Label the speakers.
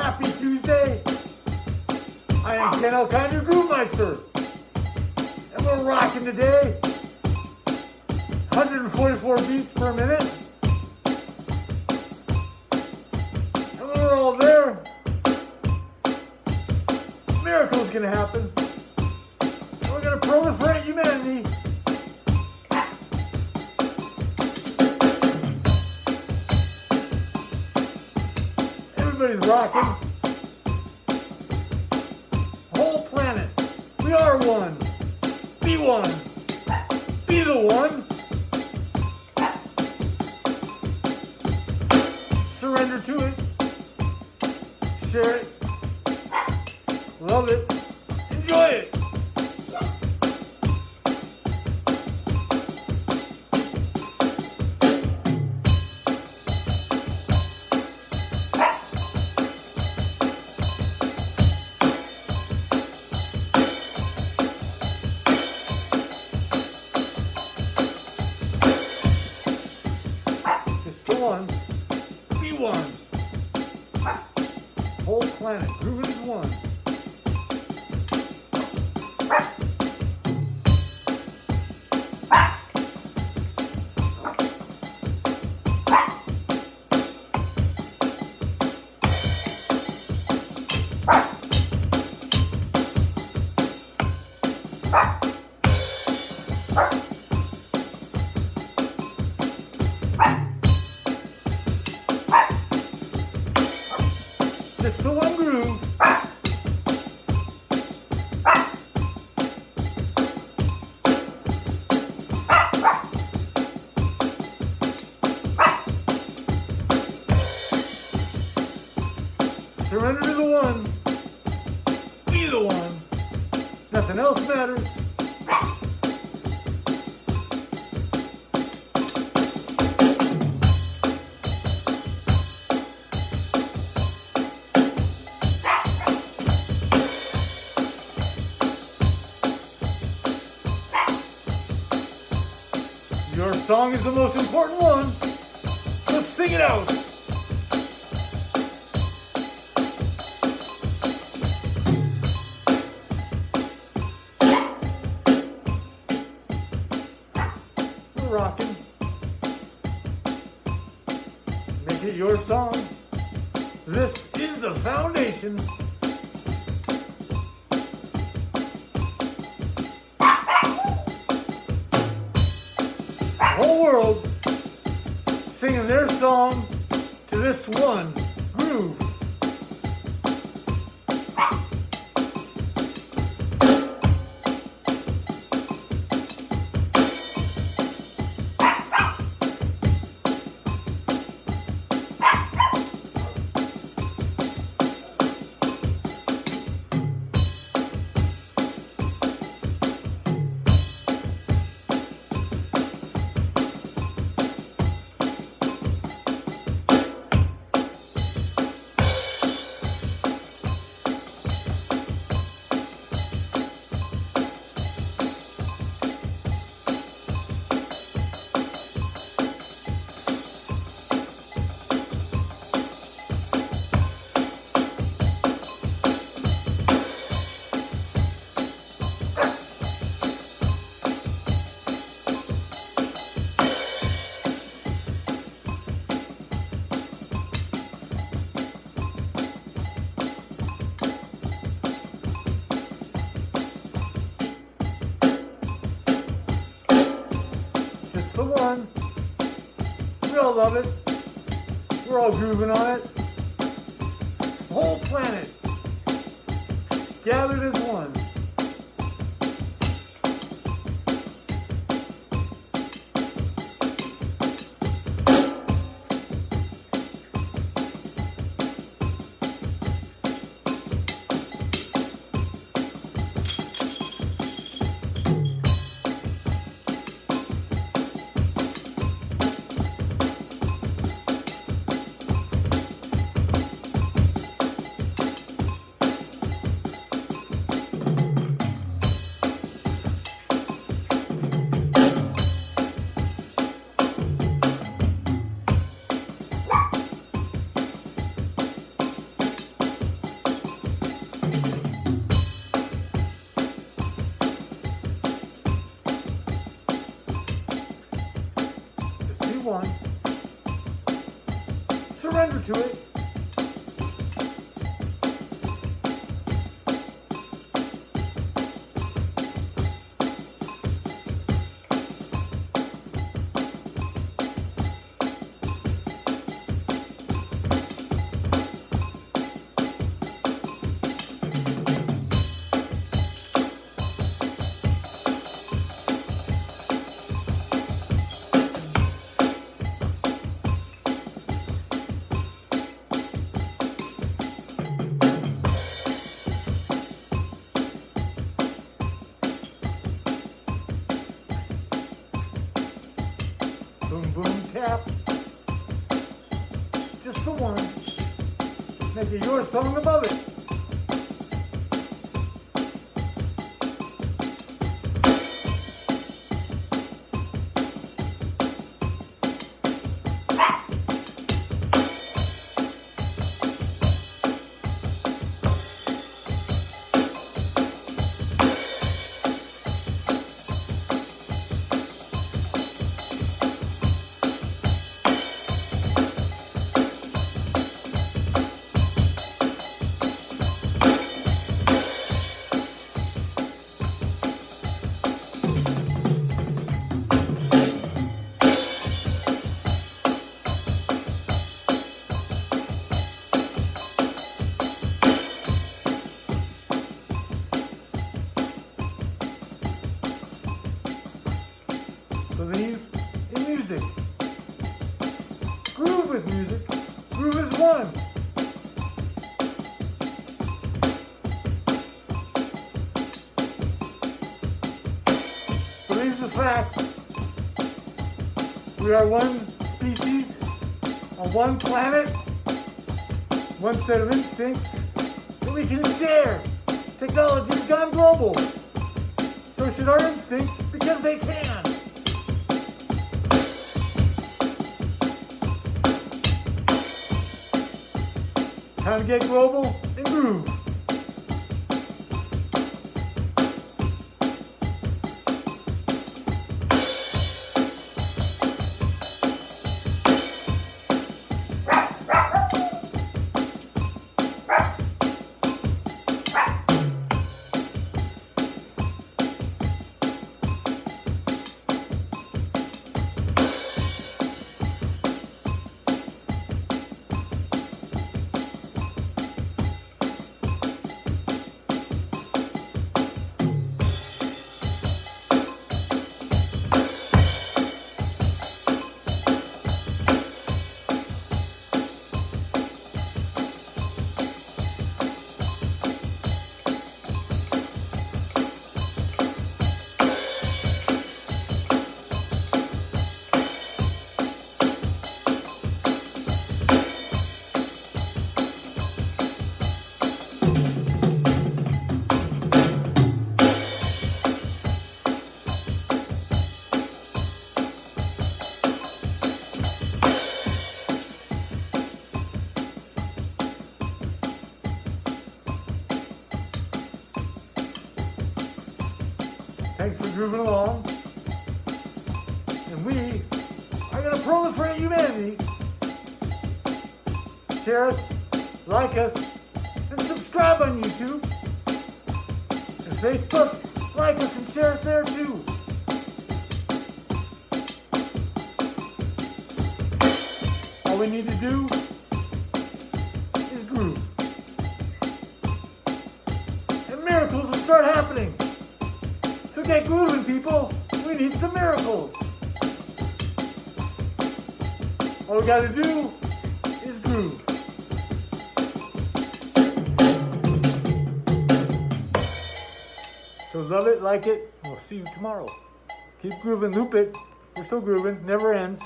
Speaker 1: Happy Tuesday. I am Ken Alcon, your Groove And we're rocking today. 144 beats per minute. And we're all there, miracles gonna happen. And we're gonna proliferate humanity. Everybody's rocking. Whole planet. We are one. Be one. Be the one. Be one. Whole planet. Grooving as one. Song is the most important one. Let's sing it out. We're rocking. Make it your song. This is the foundation. World singing their song to this one groove. Love it. We're all grooving on it. Whole planet gathered as one. one. Surrender to it. Boom. Just the one. Make your song above it. Groove music. Groove is one. Facts. We are one species on one planet, one set of instincts that we can share. Technology has gone global. So should our instincts because they can. Time to get global and groove. Thanks for grooving along. And we are going to proliferate humanity. Share us, like us, and subscribe on YouTube. And Facebook, like us and share us there too. All we need to do get grooving, people. We need some miracles. All we gotta do is groove. So love it, like it, we'll see you tomorrow. Keep grooving, loop it. We're still grooving, never ends.